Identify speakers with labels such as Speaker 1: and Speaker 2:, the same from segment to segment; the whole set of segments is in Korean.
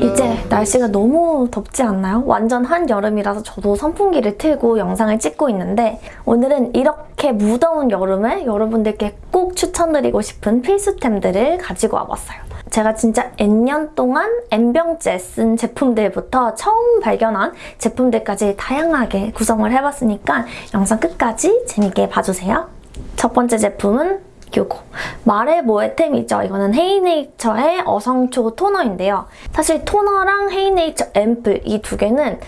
Speaker 1: 이제 날씨가 너무 덥지 않나요? 완전 한여름이라서 저도 선풍기를 틀고 영상을 찍고 있는데 오늘은 이렇게 무더운 여름에 여러분들께 꼭 추천드리고 싶은 필수템들을 가지고 와봤어요. 제가 진짜 N년 동안 N병째 쓴 제품들부터 처음 발견한 제품들까지 다양하게 구성을 해봤으니까 영상 끝까지 재밌게 봐주세요. 첫 번째 제품은 요거 말해 뭐해템이죠. 이거는 헤이네이처의 어성초 토너인데요. 사실 토너랑 헤이네이처 앰플 이 두 개는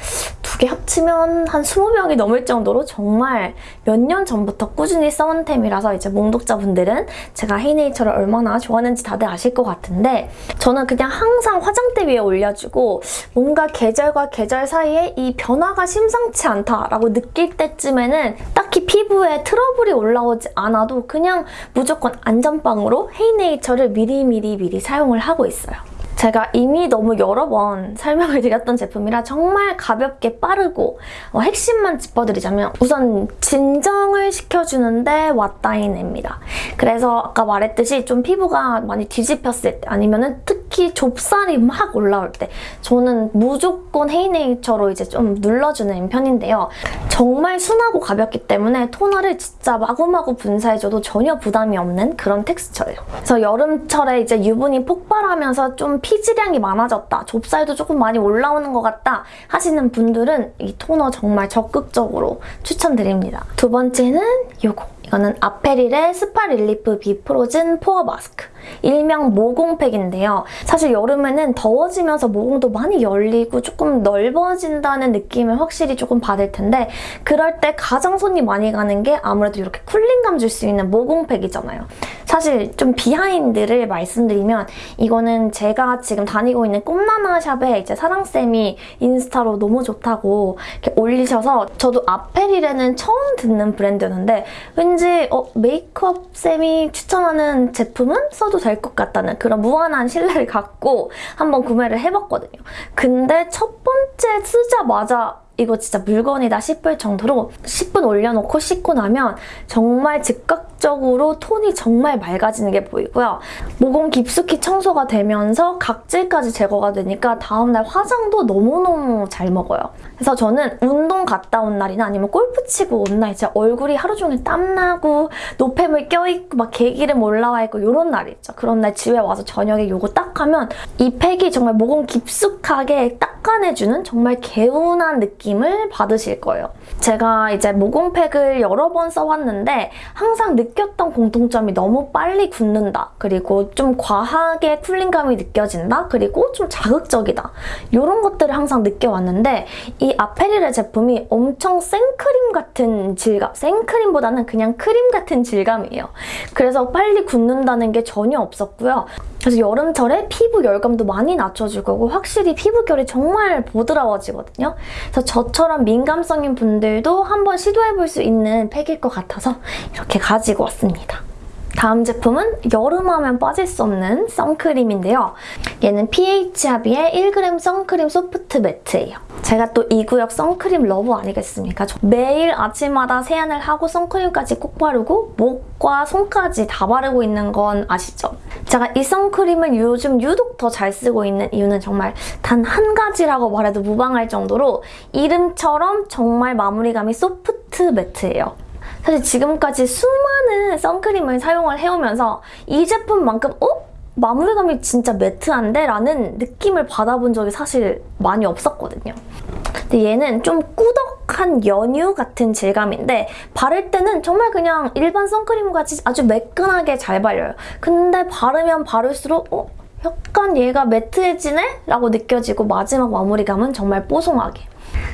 Speaker 1: 두개 합치면 한 20명이 넘을 정도로 정말 몇 년 전부터 꾸준히 써온 템이라서 이제 몽독자분들은 제가 헤이네이처를 얼마나 좋아하는지 다들 아실 것 같은데 저는 그냥 항상 화장대 위에 올려주고 뭔가 계절과 계절 사이에 이 변화가 심상치 않다라고 느낄 때쯤에는 딱히 피부에 트러블이 올라오지 않아도 그냥 무조건 안전빵으로 헤이네이처를 미리미리 미리 사용을 하고 있어요. 제가 이미 너무 여러 번 설명을 드렸던 제품이라 정말 가볍게 빠르고 어, 핵심만 짚어드리자면 우선 진정을 시켜주는데 왓다이네입니다. 그래서 아까 말했듯이 좀 피부가 많이 뒤집혔을 때 아니면 특히 좁쌀이 막 올라올 때 저는 무조건 헤이네이처로 이제 좀 눌러주는 편인데요. 정말 순하고 가볍기 때문에 토너를 진짜 마구마구 분사해줘도 전혀 부담이 없는 그런 텍스처예요. 그래서 여름철에 이제 유분이 폭발하면서 좀 피지량이 많아졌다, 좁쌀도 조금 많이 올라오는 것 같다 하시는 분들은 이 토너 정말 적극적으로 추천드립니다. 두 번째는 이거. 이거는 아페릴의 스파 relief be frozen pore mask. 일명 모공팩인데요. 사실 여름에는 더워지면서 모공도 많이 열리고 조금 넓어진다는 느낌을 확실히 조금 받을 텐데 그럴 때 가장 손이 많이 가는 게 아무래도 이렇게 쿨링감 줄 수 있는 모공팩이잖아요. 사실 좀 비하인드를 말씀드리면 이거는 제가 지금 다니고 있는 꿈나나 샵에 이제 사랑쌤이 인스타로 너무 좋다고 이렇게 올리셔서 저도 아페릴에는 처음 듣는 브랜드였는데 왠지 어, 메이크업 쌤이 추천하는 제품은 써도 될 것 같다는 그런 무한한 신뢰를 갖고 한번 구매를 해봤거든요. 근데 첫 번째 쓰자마자 이거 진짜 물건이다 싶을 정도로 10분 올려놓고 씻고 나면 정말 즉각적으로 톤이 정말 맑아지는 게 보이고요. 모공 깊숙이 청소가 되면서 각질까지 제거가 되니까 다음날 화장도 너무너무 잘 먹어요. 그래서 저는 운동 갔다 온 날이나 아니면 골프 치고 온 날 진짜 얼굴이 하루 종일 땀나고 노폐물 껴있고 막 개기름 올라와 있고 이런 날 있죠. 그런 날 집에 와서 저녁에 이거 딱 하면 이 팩이 정말 모공 깊숙하게 닦아내주는 정말 개운한 느낌을 받으실 거예요. 제가 이제 모공팩을 여러 번 써왔는데 항상 느꼈던 공통점이 너무 빨리 굳는다. 그리고 좀 과하게 쿨링감이 느껴진다. 그리고 좀 자극적이다. 이런 것들을 항상 느껴왔는데 이 아페릴의 제품이 엄청 생크림 같은 질감, 생크림보다는 그냥 크림 같은 질감이에요. 그래서 빨리 굳는다는 게 전혀 없었고요. 그래서 여름철에 피부 열감도 많이 낮춰주고 확실히 피부결이 정말 보드라워지거든요. 그래서 저처럼 민감성인 분들도 한번 시도해볼 수 있는 팩일 것 같아서 이렇게 가지고 왔습니다. 다음 제품은 여름하면 빠질 수 없는 선크림인데요. 얘는 PH아비의 1g 선크림 soft matte예요. 제가 또 이 구역 선크림 lover 아니겠습니까? 매일 아침마다 세안을 하고 선크림까지 꼭 바르고 목과 손까지 다 바르고 있는 건 아시죠? 제가 이 선크림을 요즘 유독 더 잘 쓰고 있는 이유는 정말 단 한 가지라고 말해도 무방할 정도로 이름처럼 정말 마무리감이 소프트 매트예요. 사실 지금까지 수많은 선크림을 사용을 해오면서 이 제품만큼 어? 마무리감이 진짜 매트한데? 라는 느낌을 받아본 적이 사실 많이 없었거든요. 근데 얘는 좀 꾸덕한 연유 같은 질감인데 바를 때는 정말 그냥 일반 선크림같이 아주 매끈하게 잘 발려요. 근데 바르면 바를수록 어? 약간 얘가 매트해지네? 라고 느껴지고 마지막 마무리감은 정말 뽀송하게.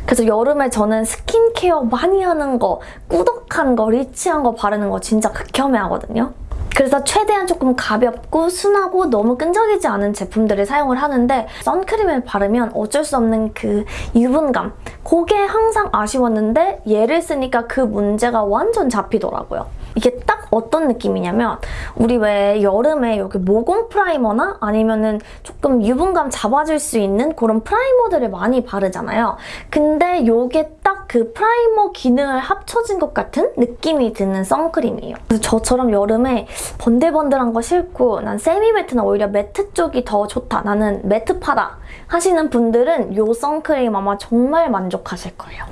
Speaker 1: 그래서 여름에 저는 스킨케어 많이 하는 거, 꾸덕한 거, 리치한 거 바르는 거 진짜 극혐해 하거든요. 그래서 최대한 조금 가볍고 순하고 너무 끈적이지 않은 제품들을 사용을 하는데 선크림을 바르면 어쩔 수 없는 그 유분감 그게 항상 아쉬웠는데 얘를 쓰니까 그 문제가 완전 잡히더라고요. 이게 딱 어떤 느낌이냐면 우리 왜 여름에 여기 모공 primer나 아니면은 조금 유분감 잡아줄 수 있는 그런 primer들을 많이 바르잖아요. 근데 이게 딱 그 primer 기능을 합쳐진 것 같은 느낌이 드는 선크림이에요. 저처럼 여름에 번들번들한 거 싫고 난 semi matte나 오히려 matte 쪽이 더 좋다. 나는 matte파다 하시는 분들은 이 선크림 아마 정말 만족하실 거예요.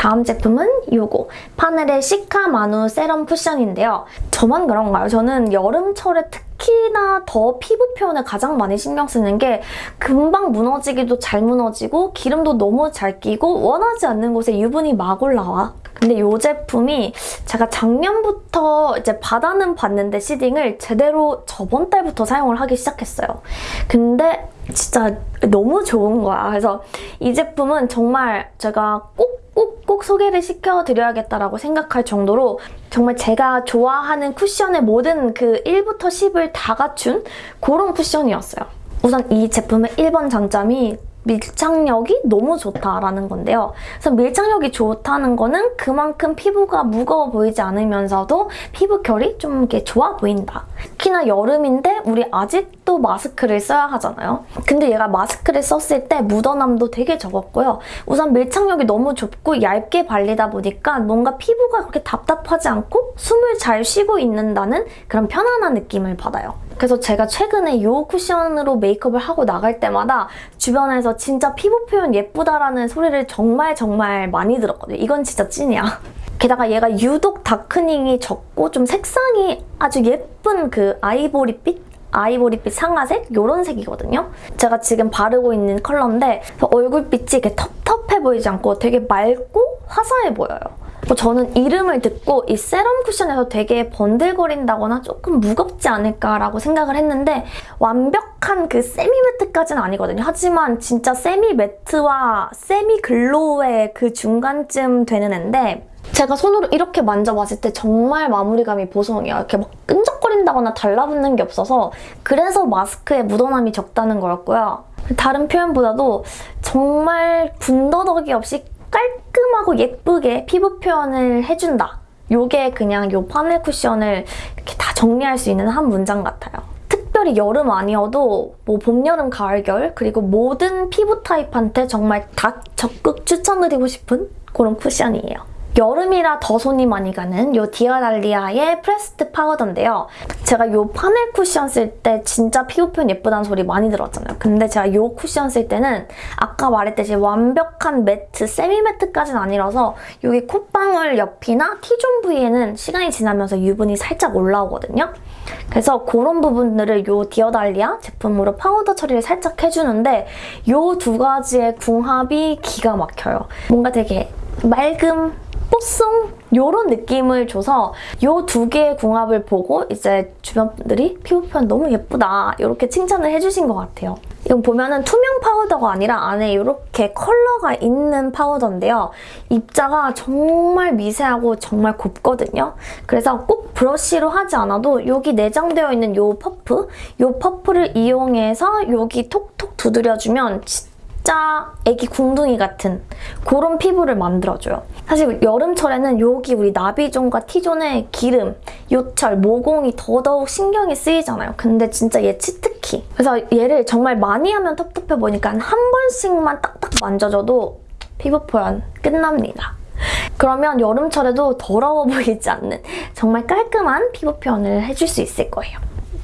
Speaker 1: 다음 제품은 이거 파넬의 시카 마누 세럼 쿠션인데요. 저만 그런가요? 저는 여름철에 특히나 더 피부 표현에 가장 많이 신경 쓰는 게 금방 무너지기도 잘 무너지고 기름도 너무 잘 끼고 원하지 않는 곳에 유분이 막 올라와. 근데 이 제품이 제가 작년부터 이제 받아는 봤는데 시딩을 제대로 저번 달부터 사용을 하기 시작했어요. 근데 진짜 너무 좋은 거야. 그래서 이 제품은 정말 제가 꼭 꼭, 꼭 소개를 시켜드려야겠다라고 생각할 정도로 정말 제가 좋아하는 쿠션의 모든 그 1부터 10을 다 갖춘 그런 쿠션이었어요. 우선 이 제품의 1번 장점이 밀착력이 너무 좋다라는 건데요. 그래서 밀착력이 좋다는 거는 그만큼 피부가 무거워 보이지 않으면서도 피부 결이 좀 이렇게 좋아 보인다. 특히나 여름인데 우리 아직도 마스크를 써야 하잖아요. 근데 얘가 마스크를 썼을 때 묻어남도 되게 적었고요. 우선 밀착력이 너무 좁고 얇게 발리다 보니까 뭔가 피부가 그렇게 답답하지 않고 숨을 잘 쉬고 있는다는 그런 편안한 느낌을 받아요. 그래서 제가 최근에 이 쿠션으로 메이크업을 하고 나갈 때마다 주변에서 진짜 피부 표현 예쁘다라는 소리를 정말 정말 많이 들었거든요. 이건 진짜 찐이야. 게다가 얘가 유독 다크닝이 적고 좀 색상이 아주 예쁜 그 아이보리빛? 아이보리빛 상아색? 이런 색이거든요. 제가 지금 바르고 있는 컬러인데 얼굴빛이 이렇게 텁텁해 보이지 않고 되게 맑고 화사해 보여요. 뭐 저는 이름을 듣고 이 세럼 쿠션에서 되게 번들거린다거나 조금 무겁지 않을까라고 생각을 했는데 완벽한 그 세미 매트까지는 아니거든요. 하지만 진짜 세미 매트와 세미 글로우의 그 중간쯤 되는 앤데 제가 손으로 이렇게 만져봤을 때 정말 마무리감이 보송해요. 이렇게 막 끈적거린다거나 달라붙는 게 없어서 그래서 마스크에 묻어남이 적다는 거였고요. 다른 표현보다도 정말 군더더기 없이 깔끔하고 예쁘게 피부 표현을 해준다. 요게 그냥 요 파넬 쿠션을 이렇게 다 정리할 수 있는 한 문장 같아요. 특별히 여름 아니어도 뭐 봄, 여름, 가을, 겨울 그리고 모든 피부 타입한테 정말 다 적극 추천드리고 싶은 그런 쿠션이에요. 여름이라 더 손이 많이 가는 이 디어달리아의 pressed 파우더인데요. 제가 이 파넬 쿠션 쓸 때 진짜 피부 표현 예쁘다는 소리 많이 들었잖아요. 근데 제가 이 쿠션 쓸 때는 아까 말했듯이 완벽한 matte, semi matte까지는 아니라서 여기 콧방울 옆이나 T존 부위에는 시간이 지나면서 유분이 살짝 올라오거든요. 그래서 그런 부분들을 이 디어달리아 제품으로 파우더 처리를 살짝 해주는데 이 두 가지의 궁합이 기가 막혀요. 뭔가 되게 맑음, 뽀송 이런 느낌을 줘서 이 두 개의 궁합을 보고 이제 주변 분들이 피부 표현 너무 예쁘다 이렇게 칭찬을 해주신 것 같아요. 이건 보면은 투명 파우더가 아니라 안에 이렇게 컬러가 있는 파우더인데요. 입자가 정말 미세하고 정말 곱거든요. 그래서 꼭 브러쉬로 하지 않아도 여기 내장되어 있는 이 퍼프, 이 퍼프를 이용해서 여기 톡톡 두드려주면 진짜 애기 궁둥이 같은 그런 피부를 만들어줘요. 사실 여름철에는 여기 우리 나비존과 T존의 기름, 요철, 모공이 더더욱 신경이 쓰이잖아요. 근데 진짜 얘 치트키. 그래서 얘를 정말 많이 하면 텁텁해 보니까 한 번씩만 딱딱 만져줘도 피부 표현 끝납니다. 그러면 여름철에도 더러워 보이지 않는 정말 깔끔한 피부 표현을 해줄 수 있을 거예요.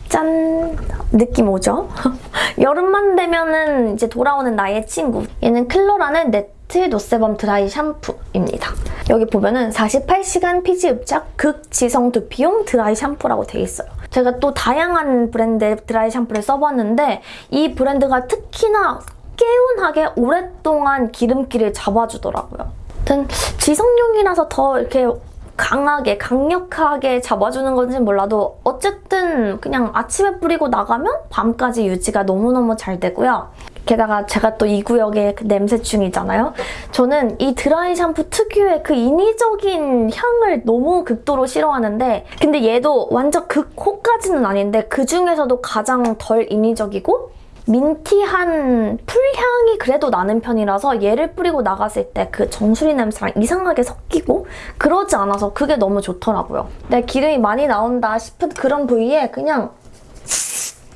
Speaker 1: 짠! 느낌 오죠? 여름만 되면은 이제 돌아오는 나의 친구. 얘는 클로란의 nettle no sebum dry 샴푸입니다. 여기 보면은 48시간 피지 흡착 극지성 두피용 드라이 샴푸라고 되어 있어요. 제가 또 다양한 브랜드의 드라이 샴푸를 써봤는데 이 브랜드가 특히나 개운하게 오랫동안 기름기를 잡아주더라고요. 아무튼 지성용이라서 더 이렇게 강하게 강력하게 잡아주는 건지 몰라도 어쨌든 그냥 아침에 뿌리고 나가면 밤까지 유지가 너무너무 잘 되고요. 게다가 제가 또 이 구역의 그 냄새충이잖아요. 저는 이 드라이 샴푸 특유의 그 인위적인 향을 너무 극도로 싫어하는데 근데 얘도 완전 극호까지는 아닌데 그중에서도 가장 덜 인위적이고 민티한 풀향이 그래도 나는 편이라서 얘를 뿌리고 나갔을 때 그 정수리 냄새랑 이상하게 옅이고 그러지 않아서 그게 너무 좋더라고요. 내 기름이 많이 나온다 싶은 그런 부위에 그냥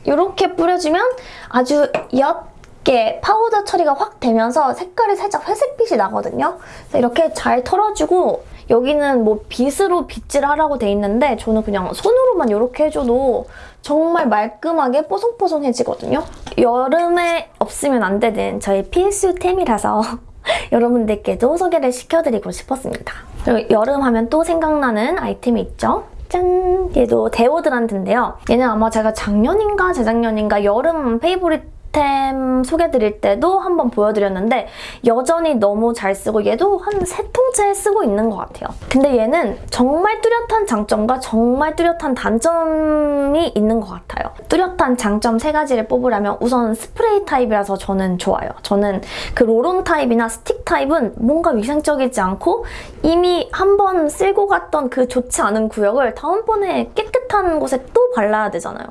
Speaker 1: 이렇게 뿌려주면 아주 옅게 파우더 처리가 확 되면서 색깔이 살짝 회색빛이 나거든요. 이렇게 잘 털어주고 여기는 뭐 빗으로 빗질하라고 돼 있는데 저는 그냥 손으로만 이렇게 해줘도 정말 말끔하게 뽀송뽀송해지거든요. 여름에 없으면 안 되는 저희 필수템이라서 여러분들께도 소개를 시켜드리고 싶었습니다. 그리고 여름 하면 또 생각나는 아이템이 있죠. 짠! 얘도 데오드란트인데요. 얘는 아마 제가 작년인가 재작년인가 여름 favorite 템 소개드릴 때도 한번 보여드렸는데 여전히 너무 잘 쓰고 얘도 한 세 통째 쓰고 있는 것 같아요. 근데 얘는 정말 뚜렷한 장점과 정말 뚜렷한 단점이 있는 것 같아요. 뚜렷한 장점 세 가지를 뽑으라면 우선 스프레이 타입이라서 저는 좋아요. 저는 그 roll-on 타입이나 스틱 타입은 뭔가 위생적이지 않고 이미 한 번 쓸고 갔던 그 좋지 않은 구역을 다음번에 깨끗한 곳에 또 발라야 되잖아요.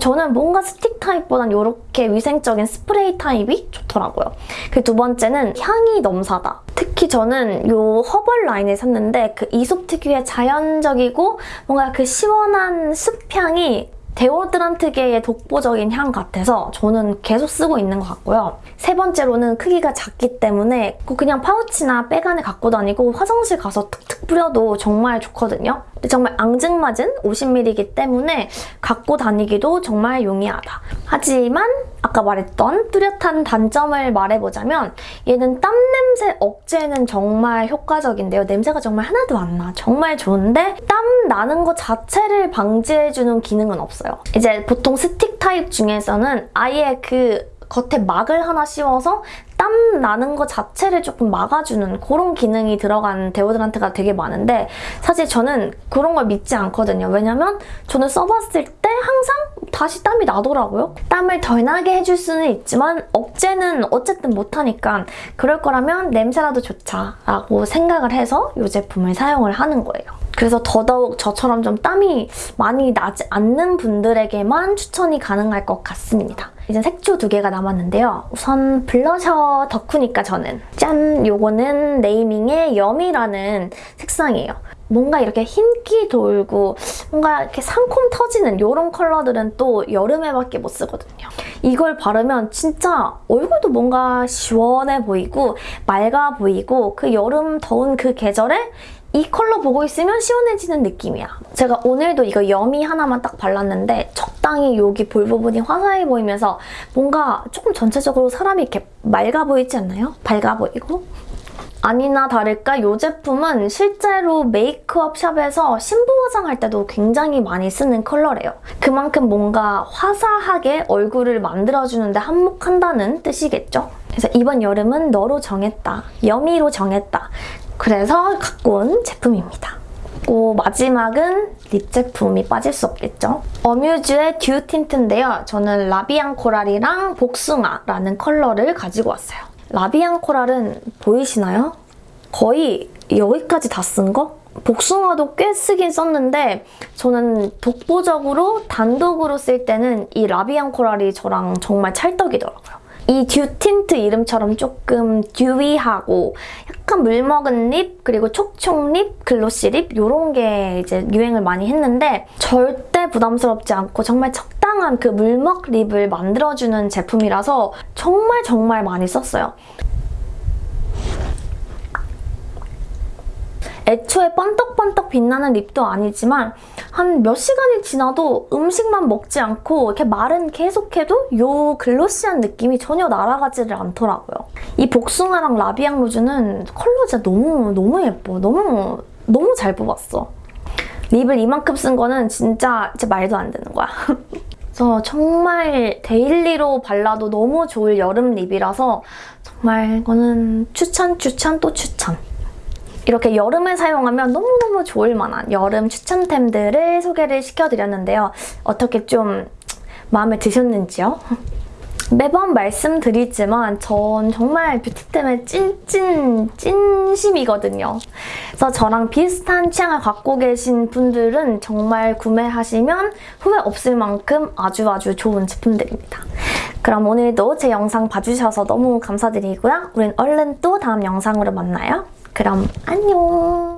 Speaker 1: 저는 뭔가 스틱 타입보단 이렇게 위생적인 스프레이 타입이 좋더라고요. 그 두 번째는 향이 넘사다. 특히 저는 이 herbal 라인을 샀는데 그 이솝 특유의 자연적이고 뭔가 그 시원한 숲향이 데오드란트계의 독보적인 향 같아서 저는 계속 쓰고 있는 것 같고요. 세 번째로는 크기가 작기 때문에 그냥 파우치나 백 안에 갖고 다니고 화장실 가서 툭툭 뿌려도 정말 좋거든요. 정말 앙증맞은 50ml이기 때문에 갖고 다니기도 정말 용이하다. 하지만 아까 말했던 뚜렷한 단점을 말해보자면 얘는 땀 냄새 억제는 정말 효과적인데요. 냄새가 정말 하나도 안 나. 정말 좋은데 땀 나는 것 자체를 방지해주는 기능은 없어요. 이제 보통 스틱 타입 중에서는 아예 그 겉에 막을 하나 씌워서 땀 나는 것 자체를 조금 막아주는 그런 기능이 들어간 데오드란트가 되게 많은데 사실 저는 그런 걸 믿지 않거든요. 왜냐면 저는 써봤을 때 항상 다시 땀이 나더라고요. 땀을 덜 나게 해줄 수는 있지만 억제는 어쨌든 못하니까 그럴 거라면 냄새라도 좋자라고 생각을 해서 이 제품을 사용을 하는 거예요. 그래서 더더욱 저처럼 좀 땀이 많이 나지 않는 분들에게만 추천이 가능할 것 같습니다. 이제 색조 두 개가 남았는데요. 우선 블러셔 덕후니까 저는 짠! 요거는 네이밍의 여미라는 색상이에요. 뭔가 이렇게 흰기 돌고 뭔가 이렇게 상콤 터지는 이런 컬러들은 또 여름에밖에 못 쓰거든요. 이걸 바르면 진짜 얼굴도 뭔가 시원해 보이고 맑아 보이고 그 여름 더운 그 계절에 이 컬러 보고 있으면 시원해지는 느낌이야. 제가 오늘도 이거 여미 하나만 딱 발랐는데 적당히 여기 볼 부분이 화사해 보이면서 뭔가 조금 전체적으로 사람이 이렇게 맑아 보이지 않나요? 밝아 보이고? 아니나 다를까 이 제품은 실제로 메이크업 shop에서 신부 화장할 때도 굉장히 많이 쓰는 컬러래요. 그만큼 뭔가 화사하게 얼굴을 만들어주는데 한몫한다는 뜻이겠죠? 그래서 이번 여름은 너로 정했다. 여미로 정했다. 그래서 갖고 온 제품입니다. 그리고 마지막은 lip 제품이 빠질 수 없겠죠. 어뮤즈의 듀 틴트인데요. 저는 라비앙 코랄이랑 복숭아라는 컬러를 가지고 왔어요. 라비앙 코랄은 보이시나요? 거의 여기까지 다 쓴 거? 복숭아도 꽤 쓰긴 썼는데 저는 독보적으로 단독으로 쓸 때는 이 라비앙 코랄이 저랑 정말 찰떡이더라고요. 이 듀 틴트 이름처럼 조금 dewy하고 약간 물먹은 lip 그리고 촉촉 lip, glossy lip 이런 게 이제 유행을 많이 했는데 절대 부담스럽지 않고 정말 적당한 그 물먹 lip을 만들어주는 제품이라서 정말 정말 많이 썼어요. 애초에 번떡번떡 빛나는 lip도 아니지만 한 몇 시간이 지나도 음식만 먹지 않고 이렇게 말은 계속해도 이 glossy한 느낌이 전혀 날아가지를 않더라고요. 이 복숭아랑 라비앙 로즈는 컬러 진짜 너무 너무 예뻐. 너무 너무 잘 뽑았어. lip을 이만큼 쓴 거는 진짜, 진짜 말도 안 되는 거야. 그래서 정말 daily로 발라도 너무 좋을 여름 lip이라서 정말 이거는 추천, 추천, 또 추천. 이렇게 여름에 사용하면 너무너무 좋을 만한 여름 추천템들을 소개를 시켜드렸는데요. 어떻게 좀 마음에 드셨는지요? 매번 말씀드리지만 전 정말 뷰티템에 찐찐 찐심이거든요. 그래서 저랑 비슷한 취향을 갖고 계신 분들은 정말 구매하시면 후회 없을 만큼 아주 아주 좋은 제품들입니다. 그럼 오늘도 제 영상 봐주셔서 너무 감사드리고요. 우린 얼른 또 다음 영상으로 만나요. 그럼 안녕.